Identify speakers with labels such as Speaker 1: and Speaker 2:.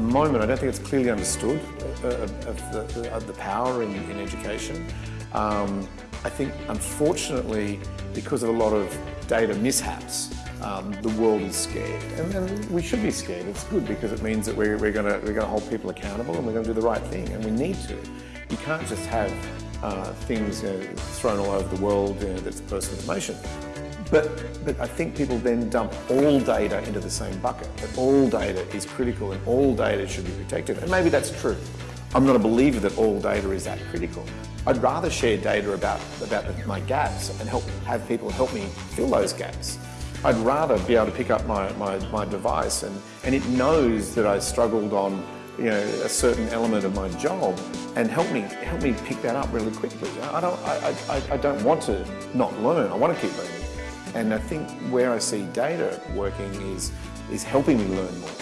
Speaker 1: moment, I don't think it's clearly understood uh, of the, of the power in, in education. Um, I think, unfortunately, because of a lot of data mishaps, um, the world is scared. And, and, we should be scared. It's good because it means that we're, we're going we're gonna hold people accountable and we're going to do the right thing, and we need to. You can't just have uh, things you know, thrown all over the world you know, that's personal information. But, but I think people then dump all data into the same bucket, that all data is critical and all data should be protected. And maybe that's true. I'm not a believer that all data is that critical. I'd rather share data about, about my gaps and help have people help me fill those gaps. I'd rather be able to pick up my, my, my device and, and it knows that I struggled on you know, a certain element of my job and help me, help me pick that up really quickly. I don't, I, I, I don't want to not learn, I want to keep learning. And I think where I see data working is, is helping me learn more.